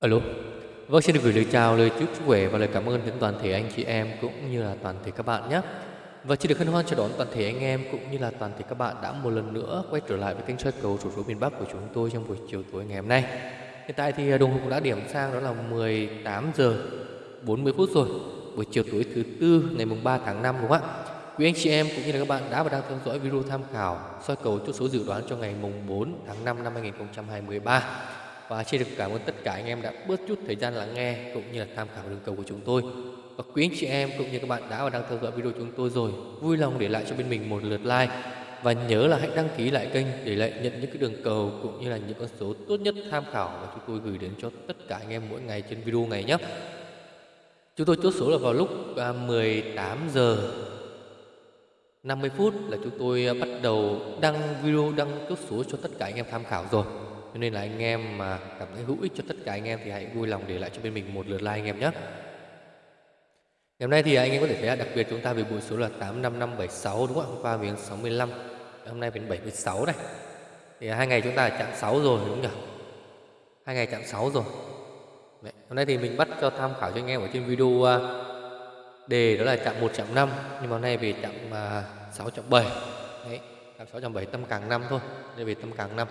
Alo. Vâng, xin được gửi lời chào, lời chúc sức khỏe và lời cảm ơn đến toàn thể anh chị em cũng như là toàn thể các bạn nhé. Và xin được hân hoan chào đón toàn thể anh em cũng như là toàn thể các bạn đã một lần nữa quay trở lại với kênh soi cầu sổ số miền Bắc của chúng tôi trong buổi chiều tối ngày hôm nay. Hiện tại thì à, đồng hồ cũng đã điểm sang đó là 18 giờ 40 phút rồi. Buổi chiều tối thứ tư ngày mùng 3 tháng 5 đúng không ạ? Quý anh chị em cũng như là các bạn đã và đang theo dõi video tham khảo soi cầu chốt số dự đoán cho ngày mùng 4 tháng 5 năm 2023 và xin được cảm ơn tất cả anh em đã bớt chút thời gian lắng nghe cũng như là tham khảo đường cầu của chúng tôi. Và quý anh chị em cũng như các bạn đã và đang theo dõi video chúng tôi rồi, vui lòng để lại cho bên mình một lượt like. Và nhớ là hãy đăng ký lại kênh để lại nhận những cái đường cầu cũng như là những con số tốt nhất tham khảo mà chúng tôi gửi đến cho tất cả anh em mỗi ngày trên video này nhé. Chúng tôi chốt số là vào lúc à, 18 giờ 50 phút là chúng tôi à, bắt đầu đăng video, đăng chốt số cho tất cả anh em tham khảo rồi cho nên là anh em mà cảm thấy hữu ích cho tất cả anh em thì hãy vui lòng để lại cho bên mình một lượt like anh em nhé Ngày hôm nay thì anh em có thể thấy là đặc biệt chúng ta về bộ số là 85576 đúng không ạ? Hôm qua miếng 65, hôm nay miếng 76 này. Thì hai ngày chúng ta chạm 6 rồi đúng không nhỉ? Hai ngày chạm 6 rồi. Đấy. Hôm nay thì mình bắt cho tham khảo cho anh em ở trên video à, đề đó là chạm 1 chạm 5 nhưng mà hôm nay về chạm à, 6 chạm 7. Đấy, chạm 6 chạm 7 tâm càng 5 thôi. Đây về tâm càng 5.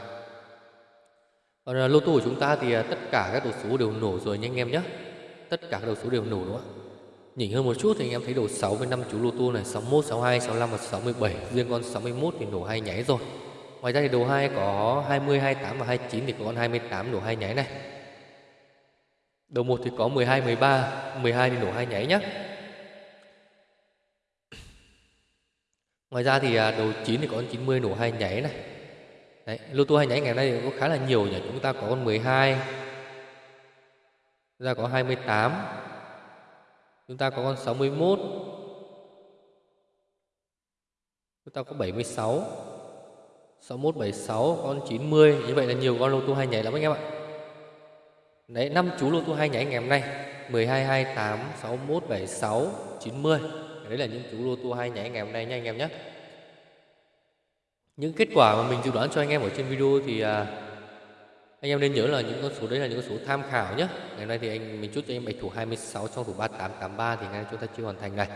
Còn à, lô tô của chúng ta thì à, tất cả các đầu số đều nổ rồi nha anh em nhé. Tất cả các đầu số đều nổ đúng không ạ? Nhỉnh hơn một chút thì anh em thấy đầu 6 với 5 chú lô tô này 61, 62, 65 và 67 Riêng con 61 thì nổ hai nháy rồi. Ngoài ra thì đầu 2 có 20, 28 và 29 thì có con 28 nổ hai nháy này. Đầu 1 thì có 12, 13 12 thì nổ hai nháy nhé Ngoài ra thì à, đầu 9 thì có con 90 nổ hai nháy này. Đấy, lô tô hai nháy ngày nay có khá là nhiều nhỉ? Chúng ta có con 12 Chúng ta có 28 Chúng ta có con 61 Chúng ta có 76 61, 76, con 90 Như vậy là nhiều con lô tô hai nhảy lắm anh em ạ. Đấy, năm chú lô tô hai nhảy ngày hôm nay 12, 28, 61, 76, 90 Đấy là những chú lô tô hai nhảy ngày hôm nay nha anh em nhé những kết quả mà mình dự đoán cho anh em ở trên video thì à, anh em nên nhớ là những con số đấy là những con số tham khảo nhé ngày nay thì anh mình chốt cho anh bạch thủ 26 trong thủ 3883 thì ngay chúng ta chưa hoàn thành này.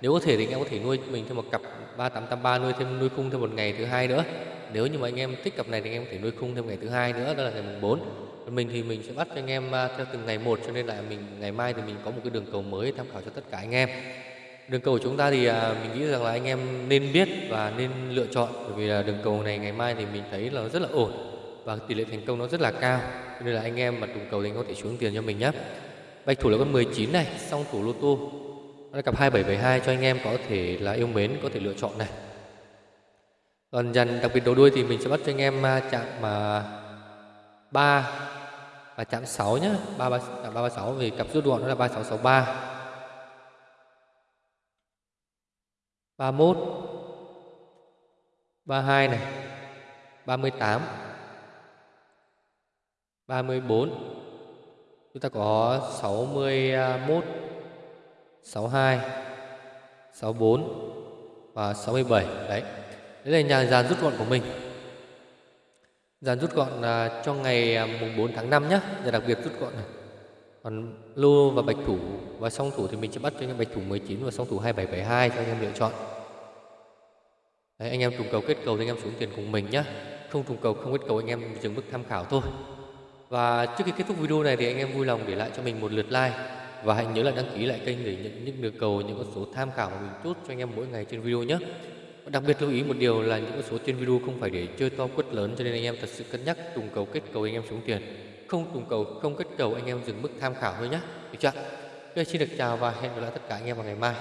Nếu có thể thì anh em có thể nuôi mình thêm một cặp 3883 nuôi thêm nuôi khung thêm một ngày thứ hai nữa. Nếu như mà anh em thích cặp này thì anh em có thể nuôi khung thêm ngày thứ hai nữa đó là ngày mùng 4 còn mình thì mình sẽ bắt cho anh em à, theo từng ngày một cho nên là mình ngày mai thì mình có một cái đường cầu mới tham khảo cho tất cả anh em đường cầu của chúng ta thì à, mình nghĩ rằng là anh em nên biết và nên lựa chọn. Bởi vì là đường cầu này ngày mai thì mình thấy là rất là ổn và tỷ lệ thành công nó rất là cao. Nên là anh em mà trùng cầu thì anh có thể xuống tiền cho mình nhé. Bạch thủ là con 19 này song thủ lô tô. Nó là cặp 2772 cho anh em có thể là yêu mến có thể lựa chọn này. Còn dàn đặc biệt đầu đuôi thì mình sẽ bắt cho anh em à, chạm mà 3 và chạm 6 nhé 3, 3, 3, 3 6 vì cặp rút gọn nó là 3663 31 32 này 38 34 Chúng ta có 61 62 64 và 67 Đấy. Đấy là nhà dàn rút gọn của mình. Dàn rút gọn à, cho ngày à, mùng 4 tháng 5 nhé Nhà đặc biệt rút gọn này. Còn lô và bạch thủ và song thủ thì mình sẽ bắt cho anh em bạch thủ 19 và song thủ 2772 cho anh em lựa chọn Đấy, anh em trùng cầu kết cầu thì anh em xuống tiền cùng mình nhé Không trùng cầu không kết cầu anh em dừng mức tham khảo thôi và trước khi kết thúc video này thì anh em vui lòng để lại cho mình một lượt like và hãy nhớ là đăng ký lại kênh để nhận những được cầu những con số tham khảo mà mình chốt cho anh em mỗi ngày trên video nhé. Và đặc biệt lưu ý một điều là những con số trên video không phải để chơi to quất lớn cho nên anh em thật sự cân nhắc trùng cầu kết cầu anh em xuống tiền. Không trùng cầu, không kết cầu anh em dừng mức tham khảo thôi nhé. Được chưa? Bây xin được chào và hẹn gặp lại tất cả anh em vào ngày mai.